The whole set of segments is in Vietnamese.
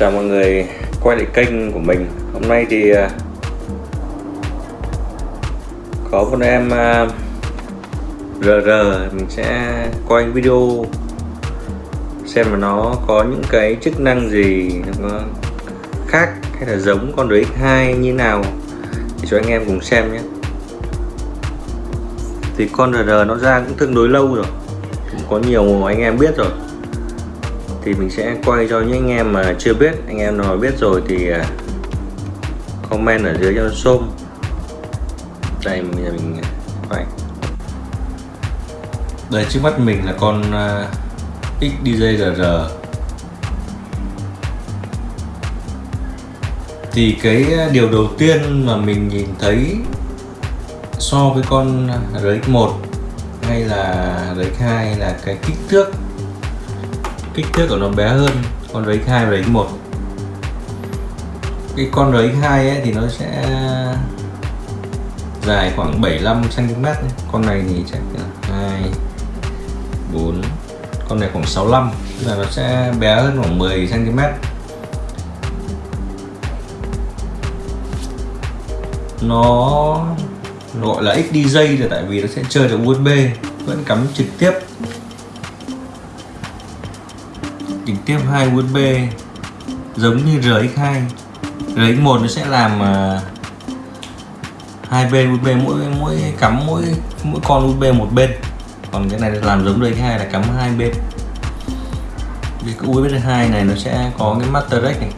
chào mọi người, quay lại kênh của mình. Hôm nay thì à, có một em à, RR mình sẽ quay video xem mà nó có những cái chức năng gì nó khác hay là giống con RX2 như nào thì cho anh em cùng xem nhé. Thì con RR nó ra cũng tương đối lâu rồi, cũng có nhiều anh em biết rồi thì mình sẽ quay cho những anh em mà chưa biết. Anh em nào biết rồi thì à, comment ở dưới cho xôm. Đây mình mình à, quay. Đây trước mắt mình là con à, uh, XDJR thì cái điều đầu tiên mà mình nhìn thấy so với con RX1 hay là RX2 là cái kích thước kích thước của nó bé hơn con RX2 và RX1 cái con RX2 ấy thì nó sẽ dài khoảng 75 cm con này thì chắc là 2 4 con này khoảng 65 tức là nó sẽ bé hơn khoảng 10 cm nó gọi là XDJ là tại vì nó sẽ chơi được USB vẫn cắm trực tiếp. Trực tiếp hai USB giống như RX2 RX1 nó sẽ làm uh, hai bên USB mỗi mỗi cắm mỗi mỗi con USB một bên. Còn cái này làm giống RX2 là cắm hai bên. Vì cái USB 2 này nó sẽ có cái master deck này.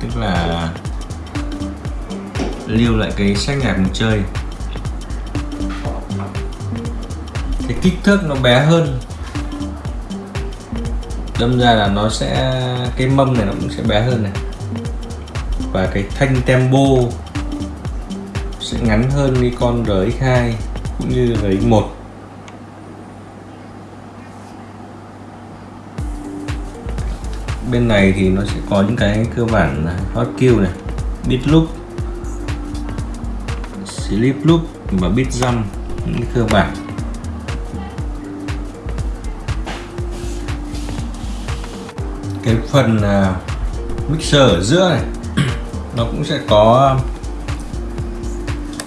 Tức là lưu lại cái sách nhạc mình chơi. Cái kích thước nó bé hơn đâm ra là nó sẽ, cái mâm này nó cũng sẽ bé hơn này. Và cái thanh tempo sẽ ngắn hơn cái con RX2 cũng như RX1 bên này thì nó sẽ có những cái cơ bản hot kill này, beat loop, slip loop và beat jump, những cái cơ bản. Cái phần à, mixer ở giữa này, nó cũng sẽ có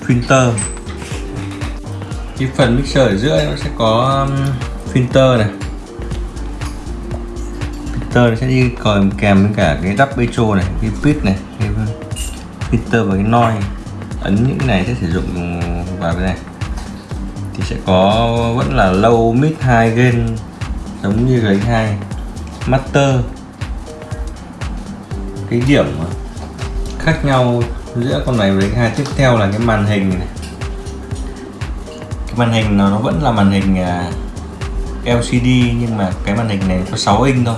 filter cái phần mixer ở giữa nó sẽ có um, filter này. Filter nó sẽ đi kèm kèm với cả cái đắp petro này, cái pit này, cái filter và cái noi. Ấn những cái này sẽ sử dụng vào cái này. Thì sẽ có, vẫn là low, mid, high gain, giống như cái hai master cái điểm khác nhau giữa con này với hai tiếp theo là cái màn hình này. Cái màn hình nó vẫn là màn hình à, LCD nhưng mà cái màn hình này có 6 inch thôi.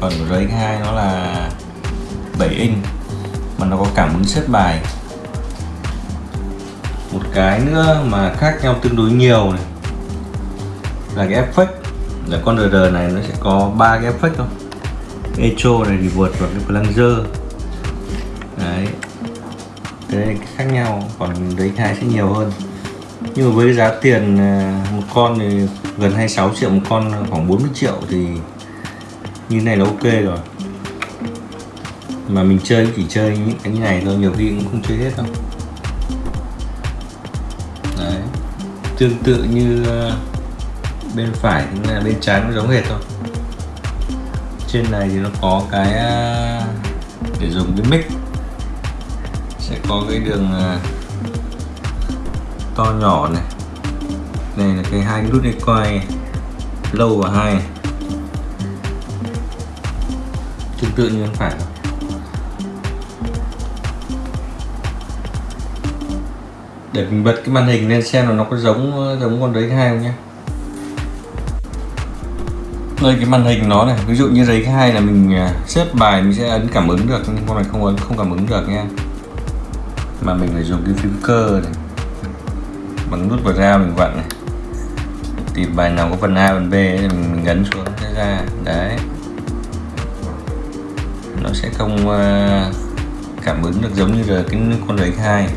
Còn của RX2 nó là 7 inch mà nó có cảm ứng xếp bài. Một cái nữa mà khác nhau tương đối nhiều này là cái effect là con RR này nó sẽ có ba cái effect thôi echo này thì vượt vào cái plunger. Đấy. Cái này khác nhau, còn đấy hai sẽ nhiều hơn. Nhưng mà với giá tiền à, một con thì gần 26 triệu, một con khoảng 40 triệu thì như này là ok rồi. Mà mình chơi chỉ chơi những cái như này thôi, nhiều khi cũng không chơi hết đâu. Đấy. Tương tự như à, bên phải là bên trái nó giống hệt thôi trên này thì nó có cái à, để dùng cái mic. Sẽ có cái đường à, to nhỏ này. Đây là cái hai nút này quay lâu và hai tương tự như phải để mình bật cái màn hình lên xem là nó có giống à, giống con đấy hai không nhé đây cái màn hình nó này ví dụ như giấy hai là mình à, xếp bài mình sẽ ấn cảm ứng được nhưng con này không ấn không cảm ứng được nha. Mà mình phải dùng cái phím cơ này. Bằng nút vào ra mình vặn này. Tìm bài nào có phần A phần B thì mình, mình ấn xuống sẽ ra đấy. Nó sẽ không à, cảm ứng được giống như là cái con giấy hai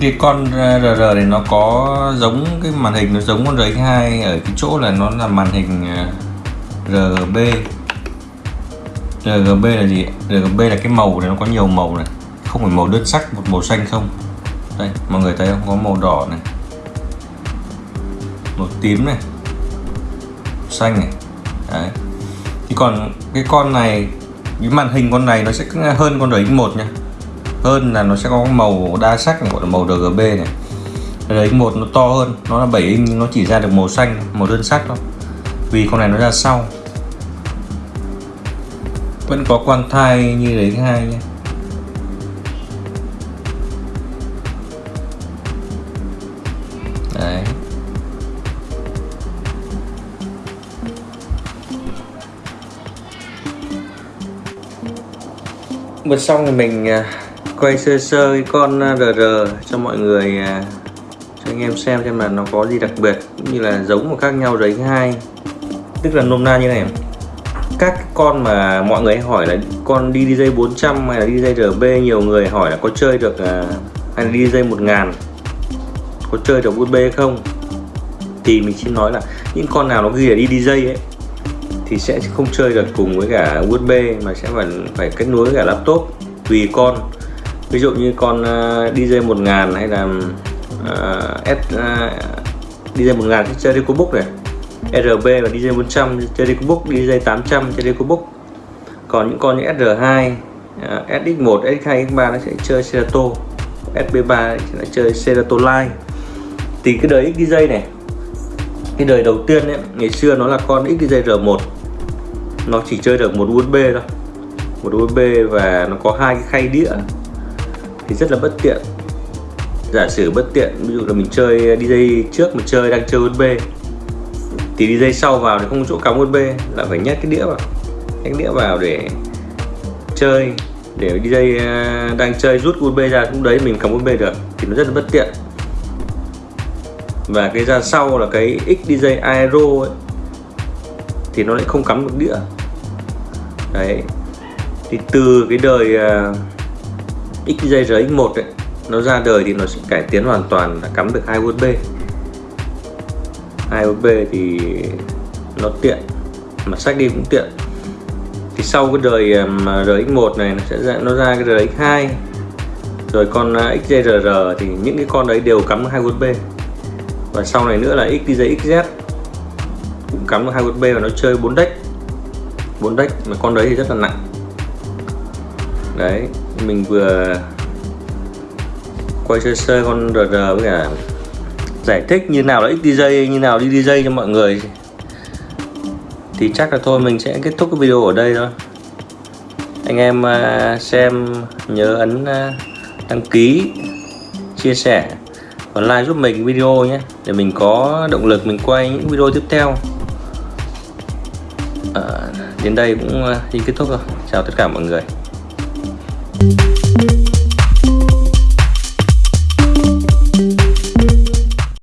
cái con uh, RR này nó có giống cái màn hình, nó giống con RX2 ở cái chỗ là nó là màn hình uh, RGB RGB là gì? RGB là cái màu này, nó có nhiều màu này. Không phải màu đơn sắc, một màu xanh không? Đây, mọi người thấy không? Có màu đỏ này. Màu tím này. Xanh này. Đấy. Thì còn cái con này, cái màn hình con này nó sẽ hơn con RX1 nha hơn là nó sẽ có màu đa sắc này gọi là màu RGB này. Đấy một nó to hơn, nó là 7 inch, nó chỉ ra được màu xanh, màu đơn sắc thôi. Vì con này nó ra sau. Vẫn có quang thai như đấy hai nhé. Đấy. Bật xong thì mình à, quay sơ sơ cái con RR cho mọi người à, cho anh em xem xem là nó có gì đặc biệt cũng như là giống và khác nhau đấy hai. Tức là nôm na như này. Các con mà mọi người hỏi là con DDJ 400 hay là DDJ RB nhiều người hỏi là có chơi được à, hay là DDJ 1000 có chơi được USB không? Thì mình xin nói là những con nào nó ghi là DDJ ấy, thì sẽ không chơi được cùng với cả USB mà sẽ phải phải kết nối với cả laptop. Tùy con ví dụ như con à, DJ 1000 hay là uh, S uh, DJ 1000 sẽ chơi EcoBook này. RB và DJ 400 chơi EcoBook DJ 800 chơi EcoBook còn những con như SR2 uh, SX1 SX2 X3 nó sẽ chơi Serato. SB3 sẽ chơi Serato Line. Thì cái đời XDJ này cái đời đầu tiên ấy, ngày xưa nó là con XDJ R1 nó chỉ chơi được một USB thôi. Một USB và nó có hai cái khay đĩa thì rất là bất tiện. Giả sử bất tiện ví dụ là mình chơi DJ trước mà chơi đang chơi USB thì DJ sau vào thì không có chỗ cắm USB là phải nhét cái đĩa vào. Nhét cái đĩa vào để chơi để DJ à, đang chơi rút USB ra cũng đấy mình cắm USB được thì nó rất là bất tiện. Và cái ra sau là cái XDJ Aero ấy thì nó lại không cắm được đĩa. Đấy. Thì từ cái đời uh, XJRX1 ấy nó ra đời thì nó sẽ cải tiến hoàn toàn là cắm được hai USB. Hai USB thì nó tiện mà sách đi cũng tiện. Thì sau cái đời um, mà RX1 này nó sẽ ra, nó ra cái RX2 rồi con uh, XJRR thì những cái con đấy đều cắm hai USB. Và sau này nữa là XDJ XZ cũng cắm được hai USB và nó chơi 4 deck. 4 deck mà con đấy thì rất là nặng. Đấy mình vừa quay sơ sơ con RR với cả giải thích như nào là XDJ như nào đi DJ cho mọi người. Thì chắc là thôi mình sẽ kết thúc cái video ở đây thôi. Anh em à, xem nhớ ấn à, đăng ký chia sẻ và like giúp mình video nhé để mình có động lực mình quay những video tiếp theo. À, đến đây cũng à, đi kết thúc rồi. Chào tất cả mọi người.